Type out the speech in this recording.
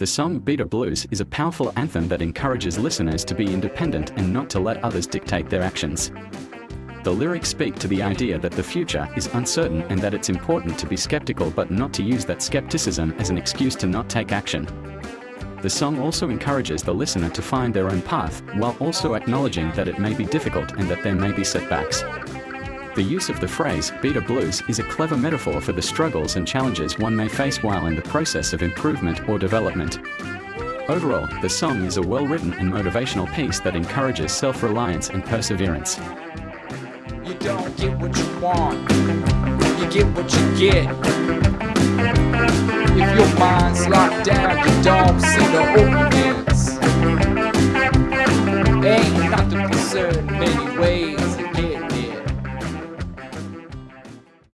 The song Beta Blues is a powerful anthem that encourages listeners to be independent and not to let others dictate their actions. The lyrics speak to the idea that the future is uncertain and that it's important to be skeptical but not to use that skepticism as an excuse to not take action. The song also encourages the listener to find their own path, while also acknowledging that it may be difficult and that there may be setbacks. The use of the phrase beta blues is a clever metaphor for the struggles and challenges one may face while in the process of improvement or development. Overall, the song is a well-written and motivational piece that encourages self-reliance and perseverance. You don't get what you want, you get what you get. If your mind's locked down, you don't see the openings. Ain't nothing.